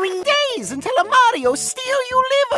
following days until a Mario steal you live.